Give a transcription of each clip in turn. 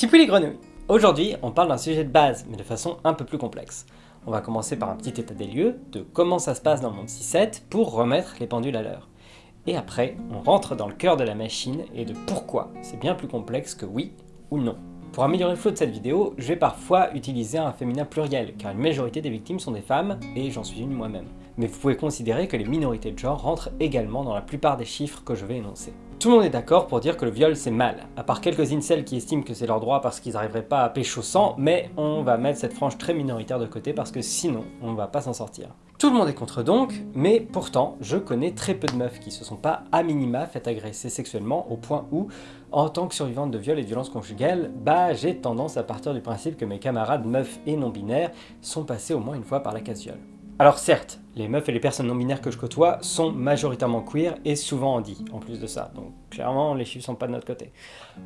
Tipouille les grenouilles Aujourd'hui, on parle d'un sujet de base, mais de façon un peu plus complexe. On va commencer par un petit état des lieux de comment ça se passe dans le monde 6-7 pour remettre les pendules à l'heure. Et après, on rentre dans le cœur de la machine et de pourquoi c'est bien plus complexe que oui ou non. Pour améliorer le flow de cette vidéo, je vais parfois utiliser un féminin pluriel, car une majorité des victimes sont des femmes, et j'en suis une moi-même. Mais vous pouvez considérer que les minorités de genre rentrent également dans la plupart des chiffres que je vais énoncer. Tout le monde est d'accord pour dire que le viol c'est mal, à part quelques incels qui estiment que c'est leur droit parce qu'ils n'arriveraient pas à pécho sang, mais on va mettre cette frange très minoritaire de côté parce que sinon on va pas s'en sortir. Tout le monde est contre donc, mais pourtant je connais très peu de meufs qui se sont pas à minima fait agresser sexuellement au point où, en tant que survivante de viol et de violence conjugale, bah j'ai tendance à partir du principe que mes camarades meufs et non-binaires sont passés au moins une fois par la case viol. Alors certes, les meufs et les personnes non-binaires que je côtoie sont majoritairement queer et souvent handy, en plus de ça. Donc clairement, les chiffres sont pas de notre côté.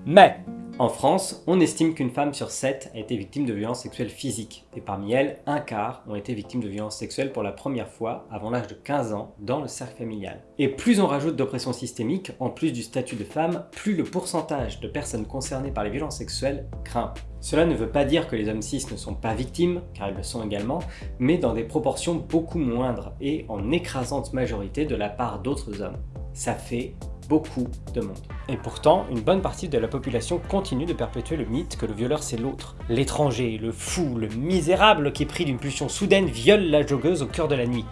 Mais, en France, on estime qu'une femme sur 7 a été victime de violences sexuelles physiques. Et parmi elles, un quart ont été victimes de violences sexuelles pour la première fois avant l'âge de 15 ans dans le cercle familial. Et plus on rajoute d'oppression systémique, en plus du statut de femme, plus le pourcentage de personnes concernées par les violences sexuelles grimpe. Cela ne veut pas dire que les hommes cis ne sont pas victimes, car ils le sont également, mais dans des proportions beaucoup et en écrasante majorité de la part d'autres hommes. Ça fait beaucoup de monde. Et pourtant, une bonne partie de la population continue de perpétuer le mythe que le violeur c'est l'autre. L'étranger, le fou, le misérable qui est pris d'une pulsion soudaine viole la joggeuse au cœur de la nuit.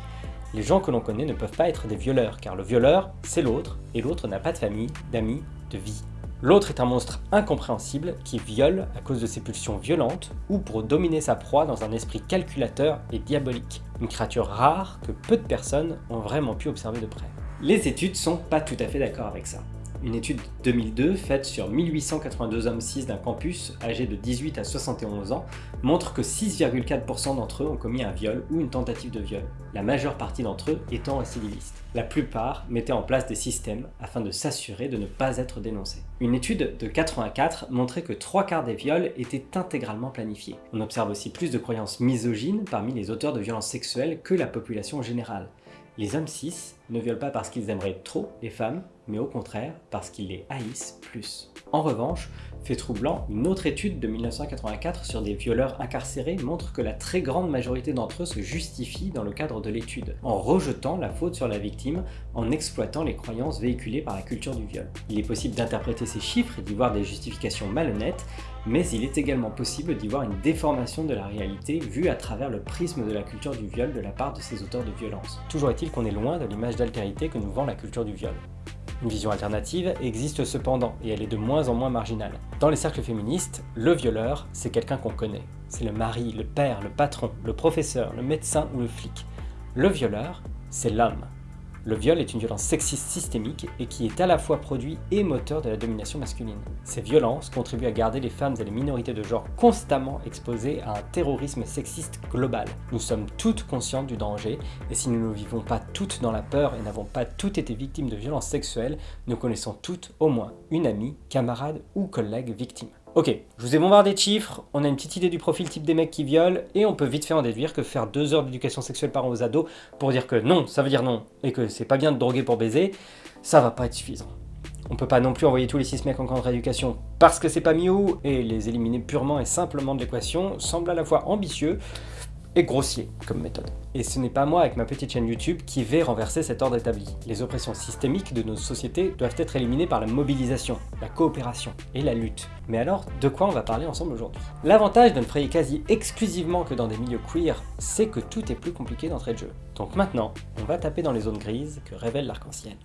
Les gens que l'on connaît ne peuvent pas être des violeurs, car le violeur, c'est l'autre, et l'autre n'a pas de famille, d'amis, de vie. L'autre est un monstre incompréhensible qui viole à cause de ses pulsions violentes ou pour dominer sa proie dans un esprit calculateur et diabolique. Une créature rare que peu de personnes ont vraiment pu observer de près. Les études sont pas tout à fait d'accord avec ça. Une étude 2002 faite sur 1882 hommes cis d'un campus âgés de 18 à 71 ans montre que 6,4% d'entre eux ont commis un viol ou une tentative de viol, la majeure partie d'entre eux étant récidivistes. La plupart mettaient en place des systèmes afin de s'assurer de ne pas être dénoncés. Une étude de 84 montrait que trois quarts des viols étaient intégralement planifiés. On observe aussi plus de croyances misogynes parmi les auteurs de violences sexuelles que la population générale. Les hommes cis ne violent pas parce qu'ils aimeraient trop les femmes, mais au contraire parce qu'ils les haïssent plus. En revanche, fait troublant, une autre étude de 1984 sur des violeurs incarcérés montre que la très grande majorité d'entre eux se justifient dans le cadre de l'étude, en rejetant la faute sur la victime, en exploitant les croyances véhiculées par la culture du viol. Il est possible d'interpréter ces chiffres et d'y voir des justifications malhonnêtes, mais il est également possible d'y voir une déformation de la réalité vue à travers le prisme de la culture du viol de la part de ces auteurs de violence. Toujours est-il qu'on est loin de l'image d'altérité que nous vend la culture du viol. Une vision alternative existe cependant, et elle est de moins en moins marginale. Dans les cercles féministes, le violeur, c'est quelqu'un qu'on connaît. C'est le mari, le père, le patron, le professeur, le médecin ou le flic. Le violeur, c'est l'homme. Le viol est une violence sexiste systémique et qui est à la fois produit et moteur de la domination masculine. Ces violences contribuent à garder les femmes et les minorités de genre constamment exposées à un terrorisme sexiste global. Nous sommes toutes conscientes du danger et si nous ne vivons pas toutes dans la peur et n'avons pas toutes été victimes de violences sexuelles, nous connaissons toutes au moins une amie, camarade ou collègue victime. Ok, je vous ai bombardé de chiffres, on a une petite idée du profil type des mecs qui violent, et on peut vite faire en déduire que faire deux heures d'éducation sexuelle par an aux ados pour dire que non, ça veut dire non, et que c'est pas bien de droguer pour baiser, ça va pas être suffisant. On peut pas non plus envoyer tous les six mecs en camp de rééducation parce que c'est pas mieux, et les éliminer purement et simplement de l'équation semble à la fois ambitieux, et grossier comme méthode. Et ce n'est pas moi avec ma petite chaîne YouTube qui vais renverser cet ordre établi. Les oppressions systémiques de nos sociétés doivent être éliminées par la mobilisation, la coopération et la lutte. Mais alors, de quoi on va parler ensemble aujourd'hui? L'avantage de ne frayer quasi exclusivement que dans des milieux queer, c'est que tout est plus compliqué d'entrée de jeu. Donc maintenant, on va taper dans les zones grises que révèle l'arc-en-ciel.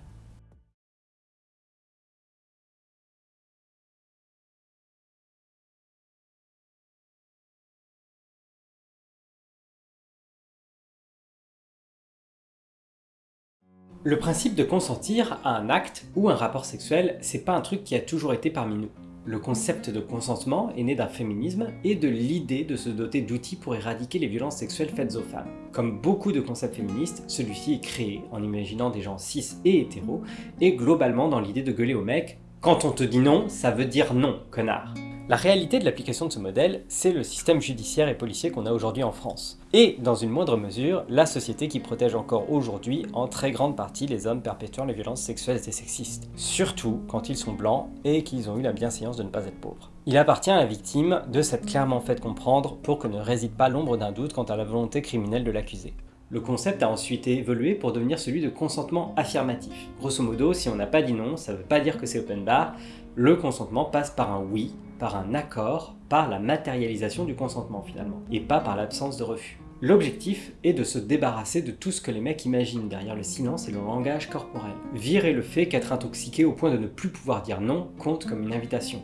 Le principe de consentir à un acte ou un rapport sexuel, c'est pas un truc qui a toujours été parmi nous. Le concept de consentement est né d'un féminisme et de l'idée de se doter d'outils pour éradiquer les violences sexuelles faites aux femmes. Comme beaucoup de concepts féministes, celui-ci est créé en imaginant des gens cis et hétéros, et globalement dans l'idée de gueuler au mec « Quand on te dit non, ça veut dire non, connard !» La réalité de l'application de ce modèle, c'est le système judiciaire et policier qu'on a aujourd'hui en France. Et, dans une moindre mesure, la société qui protège encore aujourd'hui en très grande partie les hommes perpétuant les violences sexuelles et sexistes. Surtout quand ils sont blancs et qu'ils ont eu la bienséance de ne pas être pauvres. Il appartient à la victime de s'être clairement fait comprendre pour que ne réside pas l'ombre d'un doute quant à la volonté criminelle de l'accusé. Le concept a ensuite évolué pour devenir celui de consentement affirmatif. Grosso modo, si on n'a pas dit non, ça ne veut pas dire que c'est open bar, le consentement passe par un oui, par un accord, par la matérialisation du consentement finalement, et pas par l'absence de refus. L'objectif est de se débarrasser de tout ce que les mecs imaginent derrière le silence et le langage corporel. Virer le fait qu'être intoxiqué au point de ne plus pouvoir dire non compte comme une invitation.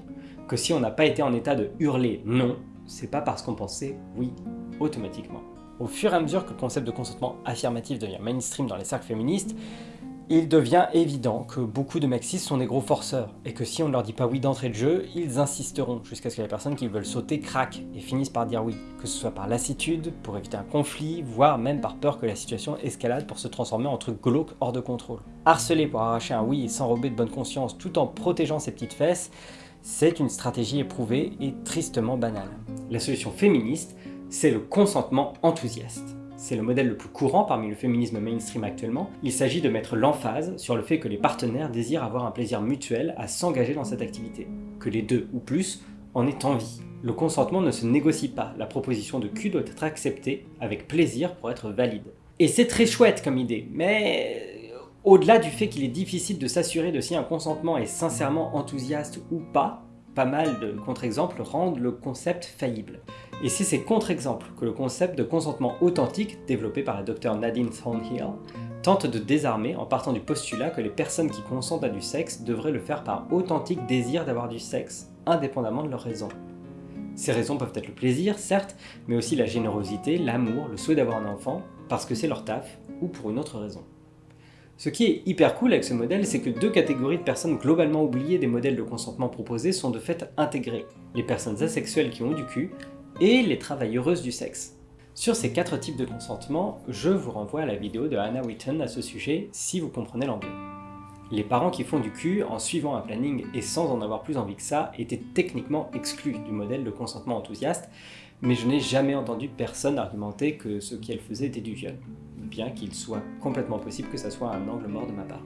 Que si on n'a pas été en état de hurler non, c'est pas parce qu'on pensait oui automatiquement. Au fur et à mesure que le concept de consentement affirmatif devient mainstream dans les cercles féministes, il devient évident que beaucoup de mecs sont des gros forceurs, et que si on ne leur dit pas oui d'entrée de jeu, ils insisteront jusqu'à ce que les personnes qui veulent sauter craquent et finissent par dire oui, que ce soit par lassitude, pour éviter un conflit, voire même par peur que la situation escalade pour se transformer en truc glauque hors de contrôle. Harceler pour arracher un oui et s'enrober de bonne conscience tout en protégeant ses petites fesses, c'est une stratégie éprouvée et tristement banale. La solution féministe, c'est le consentement enthousiaste. C'est le modèle le plus courant parmi le féminisme mainstream actuellement. Il s'agit de mettre l'emphase sur le fait que les partenaires désirent avoir un plaisir mutuel à s'engager dans cette activité, que les deux ou plus en aient envie. Le consentement ne se négocie pas, la proposition de cul doit être acceptée avec plaisir pour être valide. Et c'est très chouette comme idée, mais au-delà du fait qu'il est difficile de s'assurer de si un consentement est sincèrement enthousiaste ou pas, pas mal de contre-exemples rendent le concept faillible. Et c'est ces contre-exemples que le concept de consentement authentique, développé par la docteure Nadine Thornhill, tente de désarmer en partant du postulat que les personnes qui consentent à du sexe devraient le faire par authentique désir d'avoir du sexe, indépendamment de leurs raisons. Ces raisons peuvent être le plaisir, certes, mais aussi la générosité, l'amour, le souhait d'avoir un enfant, parce que c'est leur taf, ou pour une autre raison. Ce qui est hyper cool avec ce modèle, c'est que deux catégories de personnes globalement oubliées des modèles de consentement proposés sont de fait intégrées. Les personnes asexuelles qui ont du cul, et les travailleuses du sexe. Sur ces quatre types de consentement, je vous renvoie à la vidéo de Hannah Witten à ce sujet si vous comprenez l'anglais. Les parents qui font du cul en suivant un planning et sans en avoir plus envie que ça étaient techniquement exclus du modèle de consentement enthousiaste, mais je n'ai jamais entendu personne argumenter que ce qu'elle faisait était du viol, bien qu'il soit complètement possible que ça soit un angle mort de ma part.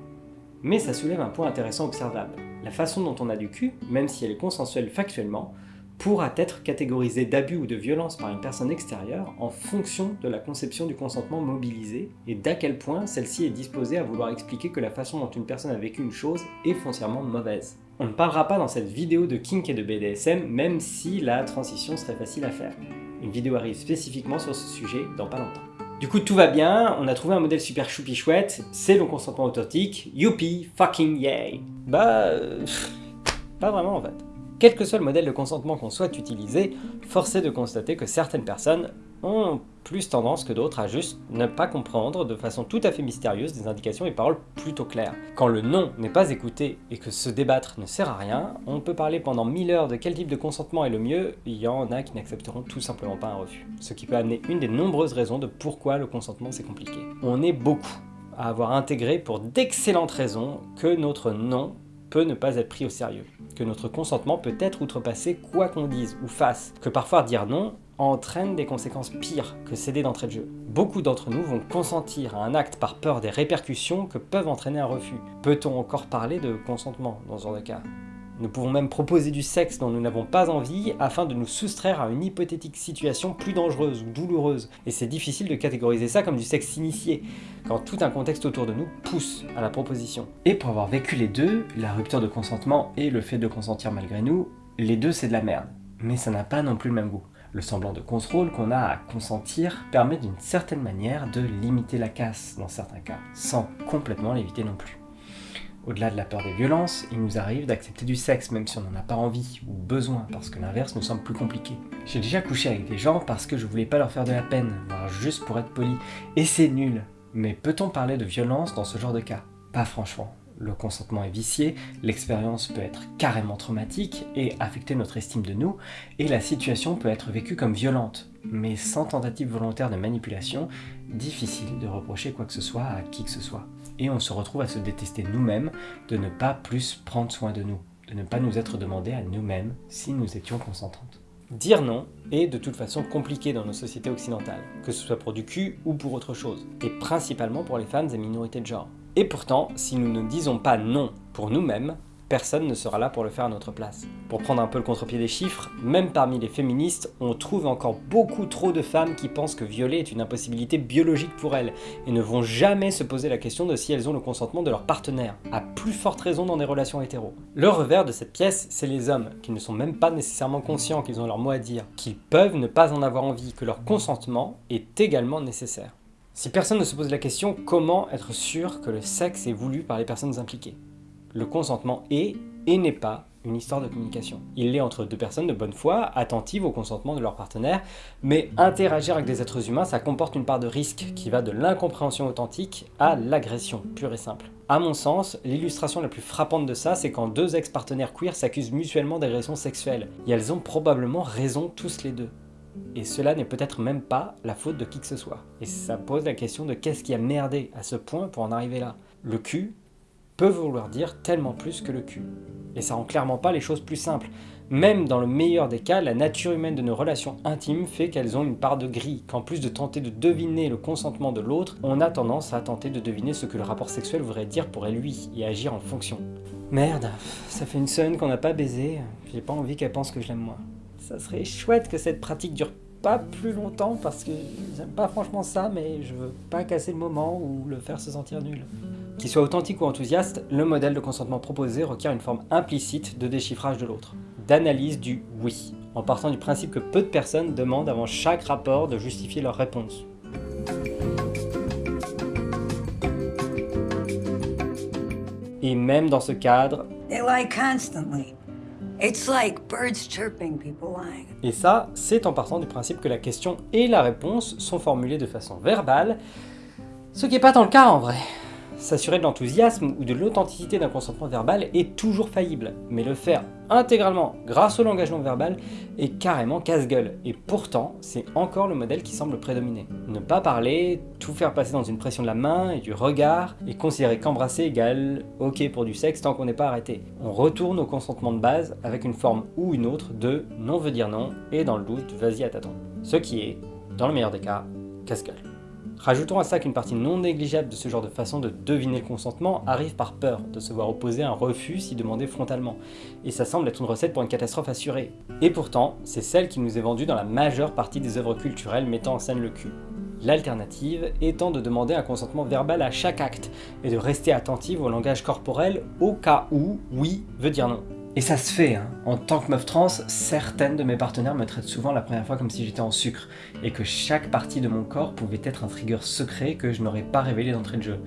Mais ça soulève un point intéressant observable. La façon dont on a du cul, même si elle est consensuelle factuellement, pourra être catégorisé d'abus ou de violence par une personne extérieure en fonction de la conception du consentement mobilisé et d'à quel point celle-ci est disposée à vouloir expliquer que la façon dont une personne a vécu une chose est foncièrement mauvaise. On ne parlera pas dans cette vidéo de kink et de BDSM, même si la transition serait facile à faire. Une vidéo arrive spécifiquement sur ce sujet dans pas longtemps. Du coup, tout va bien, on a trouvé un modèle super choupi chouette, c'est le consentement authentique, youpi, fucking yay Bah... Euh, pas vraiment en fait. Quel que soit le modèle de consentement qu'on souhaite utiliser, force est de constater que certaines personnes ont plus tendance que d'autres à juste ne pas comprendre de façon tout à fait mystérieuse des indications et paroles plutôt claires. Quand le non n'est pas écouté et que se débattre ne sert à rien, on peut parler pendant mille heures de quel type de consentement est le mieux, il y en a qui n'accepteront tout simplement pas un refus. Ce qui peut amener une des nombreuses raisons de pourquoi le consentement c'est compliqué. On est beaucoup à avoir intégré pour d'excellentes raisons que notre non peut ne pas être pris au sérieux, que notre consentement peut être outrepassé quoi qu'on dise ou fasse, que parfois dire non entraîne des conséquences pires que céder d'entrée de jeu. Beaucoup d'entre nous vont consentir à un acte par peur des répercussions que peuvent entraîner un refus. Peut-on encore parler de consentement dans ce genre de cas? Nous pouvons même proposer du sexe dont nous n'avons pas envie afin de nous soustraire à une hypothétique situation plus dangereuse ou douloureuse. Et c'est difficile de catégoriser ça comme du sexe initié, quand tout un contexte autour de nous pousse à la proposition. Et pour avoir vécu les deux, la rupture de consentement et le fait de consentir malgré nous, les deux c'est de la merde. Mais ça n'a pas non plus le même goût. Le semblant de contrôle qu'on a à consentir permet d'une certaine manière de limiter la casse dans certains cas, sans complètement l'éviter non plus. Au-delà de la peur des violences, il nous arrive d'accepter du sexe même si on n'en a pas envie ou besoin parce que l'inverse nous semble plus compliqué. J'ai déjà couché avec des gens parce que je voulais pas leur faire de la peine, voire juste pour être poli, et c'est nul. Mais peut-on parler de violence dans ce genre de cas? Pas franchement. Le consentement est vicié, l'expérience peut être carrément traumatique et affecter notre estime de nous, et la situation peut être vécue comme violente. Mais sans tentative volontaire de manipulation, difficile de reprocher quoi que ce soit à qui que ce soit et on se retrouve à se détester nous-mêmes, de ne pas plus prendre soin de nous, de ne pas nous être demandé à nous-mêmes si nous étions consentantes. Dire non est de toute façon compliqué dans nos sociétés occidentales, que ce soit pour du cul ou pour autre chose, et principalement pour les femmes et minorités de genre. Et pourtant, si nous ne disons pas non pour nous-mêmes, personne ne sera là pour le faire à notre place. Pour prendre un peu le contre-pied des chiffres, même parmi les féministes, on trouve encore beaucoup trop de femmes qui pensent que violer est une impossibilité biologique pour elles, et ne vont jamais se poser la question de si elles ont le consentement de leur partenaire, à plus forte raison dans des relations hétéro. Le revers de cette pièce, c'est les hommes, qui ne sont même pas nécessairement conscients qu'ils ont leur mot à dire, qu'ils peuvent ne pas en avoir envie, que leur consentement est également nécessaire. Si personne ne se pose la question, comment être sûr que le sexe est voulu par les personnes impliquées? Le consentement est et n'est pas une histoire de communication. Il l'est entre deux personnes de bonne foi, attentives au consentement de leur partenaire, mais interagir avec des êtres humains, ça comporte une part de risque qui va de l'incompréhension authentique à l'agression, pure et simple. À mon sens, l'illustration la plus frappante de ça, c'est quand deux ex-partenaires queer s'accusent mutuellement d'agression sexuelle, et elles ont probablement raison tous les deux. Et cela n'est peut-être même pas la faute de qui que ce soit. Et ça pose la question de qu'est-ce qui a merdé à ce point pour en arriver là. Le cul peut vouloir dire tellement plus que le cul. Et ça rend clairement pas les choses plus simples. Même dans le meilleur des cas, la nature humaine de nos relations intimes fait qu'elles ont une part de gris, qu'en plus de tenter de deviner le consentement de l'autre, on a tendance à tenter de deviner ce que le rapport sexuel voudrait dire pour elle lui, et agir en fonction. Merde, ça fait une semaine qu'on n'a pas baisé, j'ai pas envie qu'elle pense que je l'aime moi. Ça serait chouette que cette pratique dure pas plus longtemps parce que j'aime pas franchement ça, mais je veux pas casser le moment ou le faire se sentir nul. Qu'il soit authentique ou enthousiaste, le modèle de consentement proposé requiert une forme implicite de déchiffrage de l'autre, d'analyse du « oui », en partant du principe que peu de personnes demandent avant chaque rapport de justifier leur réponse. Et même dans ce cadre, Et ça, c'est en partant du principe que la question et la réponse sont formulées de façon verbale, ce qui n'est pas tant le cas en vrai. S'assurer de l'enthousiasme ou de l'authenticité d'un consentement verbal est toujours faillible, mais le faire intégralement grâce au langage non verbal est carrément casse-gueule, et pourtant c'est encore le modèle qui semble prédominer. Ne pas parler, tout faire passer dans une pression de la main et du regard, et considérer qu'embrasser égale ok pour du sexe tant qu'on n'est pas arrêté. On retourne au consentement de base avec une forme ou une autre de non veut dire non, et dans le doute, vas-y à tâtons. Ce qui est, dans le meilleur des cas, casse-gueule. Rajoutons à ça qu'une partie non négligeable de ce genre de façon de deviner le consentement arrive par peur de se voir opposer un refus si demandé frontalement, et ça semble être une recette pour une catastrophe assurée. Et pourtant, c'est celle qui nous est vendue dans la majeure partie des œuvres culturelles mettant en scène le cul. L'alternative étant de demander un consentement verbal à chaque acte, et de rester attentive au langage corporel au cas où oui veut dire non. Et ça se fait, hein. en tant que meuf trans, certaines de mes partenaires me traitent souvent la première fois comme si j'étais en sucre, et que chaque partie de mon corps pouvait être un trigger secret que je n'aurais pas révélé d'entrée de jeu.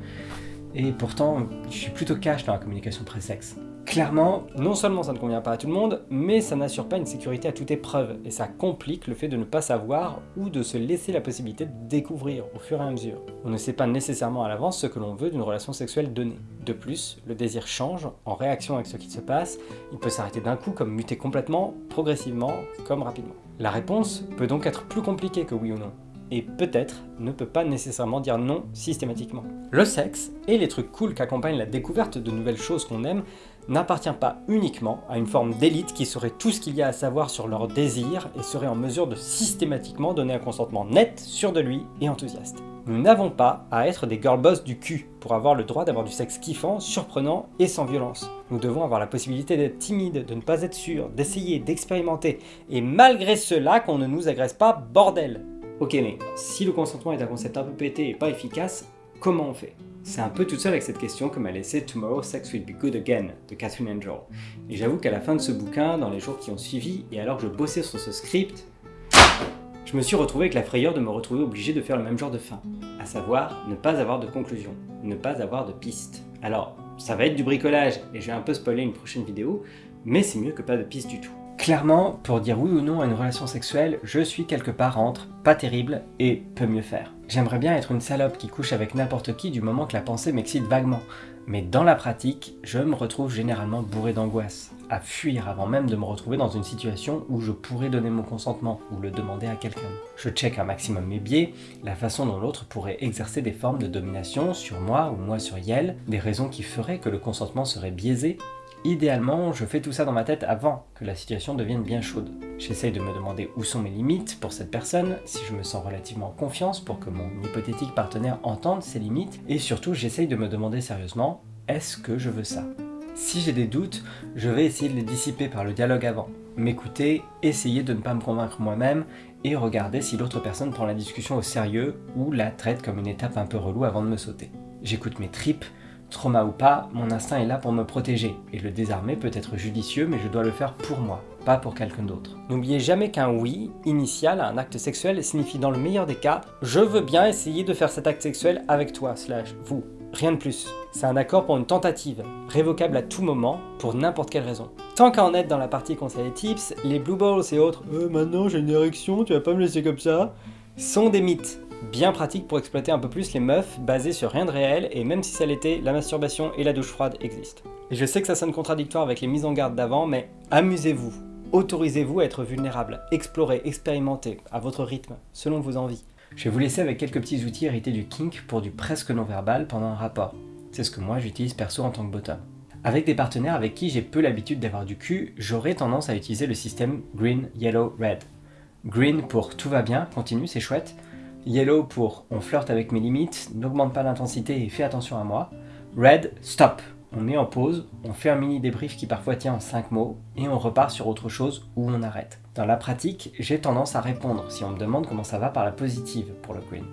Et pourtant, je suis plutôt cash dans la communication pré-sexe. Clairement, non seulement ça ne convient pas à tout le monde, mais ça n'assure pas une sécurité à toute épreuve, et ça complique le fait de ne pas savoir ou de se laisser la possibilité de découvrir au fur et à mesure. On ne sait pas nécessairement à l'avance ce que l'on veut d'une relation sexuelle donnée. De plus, le désir change en réaction avec ce qui se passe, il peut s'arrêter d'un coup comme muter complètement, progressivement, comme rapidement. La réponse peut donc être plus compliquée que oui ou non, et peut-être ne peut pas nécessairement dire non systématiquement. Le sexe, et les trucs cool qu'accompagnent la découverte de nouvelles choses qu'on aime, n'appartient pas uniquement à une forme d'élite qui saurait tout ce qu'il y a à savoir sur leurs désirs et serait en mesure de systématiquement donner un consentement net, sûr de lui et enthousiaste. Nous n'avons pas à être des girlboss du cul pour avoir le droit d'avoir du sexe kiffant, surprenant et sans violence. Nous devons avoir la possibilité d'être timide, de ne pas être sûr, d'essayer, d'expérimenter, et malgré cela qu'on ne nous agresse pas, bordel Ok mais si le consentement est un concept un peu pété et pas efficace, comment on fait C'est un peu tout seul avec cette question que m'a laissé Tomorrow Sex Will Be Good Again de Catherine Angel. Et j'avoue qu'à la fin de ce bouquin, dans les jours qui ont suivi, et alors que je bossais sur ce script, je me suis retrouvé avec la frayeur de me retrouver obligé de faire le même genre de fin, à savoir ne pas avoir de conclusion, ne pas avoir de piste. Alors, ça va être du bricolage, et je vais un peu spoiler une prochaine vidéo, mais c'est mieux que pas de piste du tout. Clairement, pour dire oui ou non à une relation sexuelle, je suis quelque part entre pas terrible et peut mieux faire. J'aimerais bien être une salope qui couche avec n'importe qui du moment que la pensée m'excite vaguement, mais dans la pratique, je me retrouve généralement bourré d'angoisse, à fuir avant même de me retrouver dans une situation où je pourrais donner mon consentement ou le demander à quelqu'un. Je check un maximum mes biais, la façon dont l'autre pourrait exercer des formes de domination sur moi ou moi sur Yel, des raisons qui feraient que le consentement serait biaisé, Idéalement, je fais tout ça dans ma tête avant que la situation devienne bien chaude. J'essaye de me demander où sont mes limites pour cette personne, si je me sens relativement en confiance pour que mon hypothétique partenaire entende ses limites, et surtout j'essaye de me demander sérieusement, est-ce que je veux ça? Si j'ai des doutes, je vais essayer de les dissiper par le dialogue avant, m'écouter, essayer de ne pas me convaincre moi-même et regarder si l'autre personne prend la discussion au sérieux ou la traite comme une étape un peu relou avant de me sauter. J'écoute mes tripes, trauma ou pas, mon instinct est là pour me protéger, et le désarmer peut être judicieux mais je dois le faire pour moi, pas pour quelqu'un d'autre. N'oubliez jamais qu'un oui initial à un acte sexuel signifie dans le meilleur des cas « je veux bien essayer de faire cet acte sexuel avec toi, slash vous ». Rien de plus. C'est un accord pour une tentative, révocable à tout moment, pour n'importe quelle raison. Tant qu'à en être dans la partie conseil et tips, les blue balls et autres euh, maintenant j'ai une érection, tu vas pas me laisser comme ça » sont des mythes, bien pratiques pour exploiter un peu plus les meufs basés sur rien de réel et même si ça l'était, la masturbation et la douche froide existent. Et je sais que ça sonne contradictoire avec les mises en garde d'avant, mais amusez-vous, autorisez-vous à être vulnérable, explorez, expérimentez, à votre rythme, selon vos envies. Je vais vous laisser avec quelques petits outils hérités du kink pour du presque non-verbal pendant un rapport. C'est ce que moi j'utilise perso en tant que bottom. Avec des partenaires avec qui j'ai peu l'habitude d'avoir du cul, j'aurais tendance à utiliser le système Green, Yellow, Red. Green pour tout va bien, continue, c'est chouette. Yellow pour on flirte avec mes limites, n'augmente pas l'intensité et fais attention à moi. Red, stop, on met en pause, on fait un mini débrief qui parfois tient en 5 mots, et on repart sur autre chose où on arrête. Dans la pratique, j'ai tendance à répondre si on me demande comment ça va par la positive pour le green.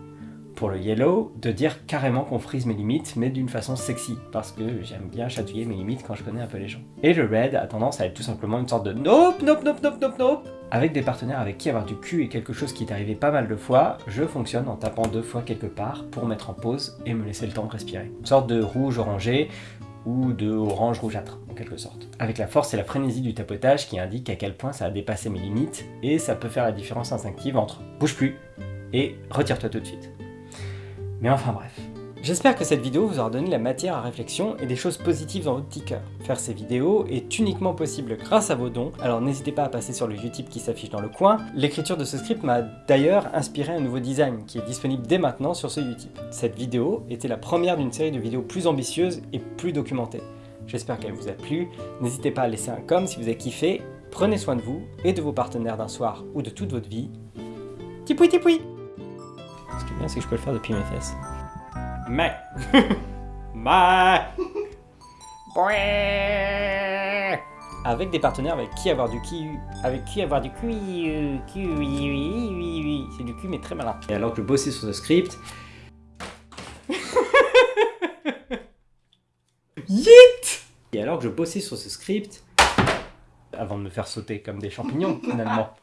Pour le yellow, de dire carrément qu'on frise mes limites, mais d'une façon sexy, parce que j'aime bien chatouiller mes limites quand je connais un peu les gens. Et le red a tendance à être tout simplement une sorte de nope, nope, nope, nope, nope, nope. Avec des partenaires avec qui avoir du cul est quelque chose qui est arrivé pas mal de fois, je fonctionne en tapant deux fois quelque part pour mettre en pause et me laisser le temps de respirer. Une sorte de rouge orangé, ou de orange rougeâtre, en quelque sorte. Avec la force et la frénésie du tapotage qui indique à quel point ça a dépassé mes limites, et ça peut faire la différence instinctive entre « bouge plus » et « retire-toi tout de suite ». Mais enfin bref. J'espère que cette vidéo vous aura donné la matière à réflexion et des choses positives dans votre petit cœur. Faire ces vidéos est uniquement possible grâce à vos dons, alors n'hésitez pas à passer sur le Utip qui s'affiche dans le coin. L'écriture de ce script m'a d'ailleurs inspiré un nouveau design qui est disponible dès maintenant sur ce Utip. Cette vidéo était la première d'une série de vidéos plus ambitieuses et plus documentées. J'espère qu'elle vous a plu, n'hésitez pas à laisser un com si vous avez kiffé, prenez soin de vous et de vos partenaires d'un soir ou de toute votre vie. Tipoui tipoui Ce qui est bien c'est que je peux le faire depuis mes fesses. Mais. Mais. avec des partenaires avec qui avoir du qui avec qui avoir du cul c'est du cul mais très malin. Et alors que je bossais sur ce script. Yeet! Et alors que je bossais sur ce script. Avant de me faire sauter comme des champignons finalement